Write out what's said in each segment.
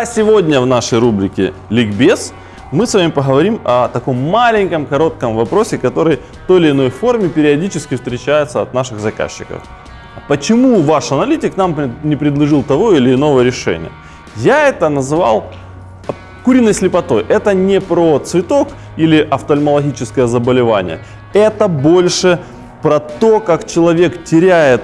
А сегодня в нашей рубрике «Ликбез» мы с вами поговорим о таком маленьком, коротком вопросе, который в той или иной форме периодически встречается от наших заказчиков. Почему ваш аналитик нам не предложил того или иного решения? Я это называл куриной слепотой. Это не про цветок или офтальмологическое заболевание. Это больше про то, как человек теряет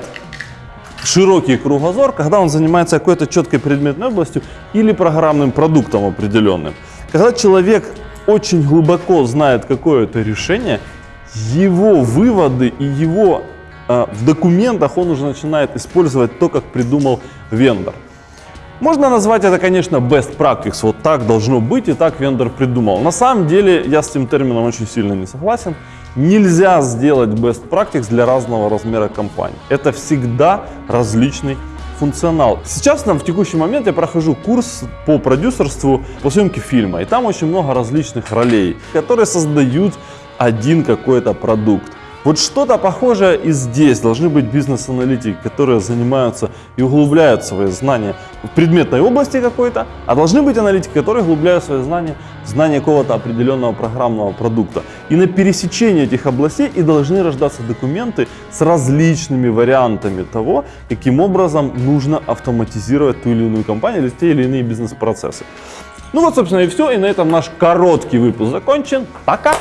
широкий кругозор, когда он занимается какой-то четкой предметной областью или программным продуктом определенным. Когда человек очень глубоко знает какое-то решение, его выводы и его э, в документах он уже начинает использовать то, как придумал вендор. Можно назвать это, конечно, best practice. Вот так должно быть и так вендор придумал. На самом деле я с этим термином очень сильно не согласен. Нельзя сделать best practice для разного размера компании. Это всегда различный функционал. Сейчас там в текущий момент я прохожу курс по продюсерству, по съемке фильма. И там очень много различных ролей, которые создают один какой-то продукт. Вот что-то похожее и здесь. Должны быть бизнес-аналитики, которые занимаются и углубляют свои знания в предметной области какой-то, а должны быть аналитики, которые углубляют свои знания в знание какого-то определенного программного продукта. И на пересечении этих областей и должны рождаться документы с различными вариантами того, каким образом нужно автоматизировать ту или иную компанию или те или иные бизнес-процессы. Ну вот, собственно, и все. И на этом наш короткий выпуск закончен. Пока!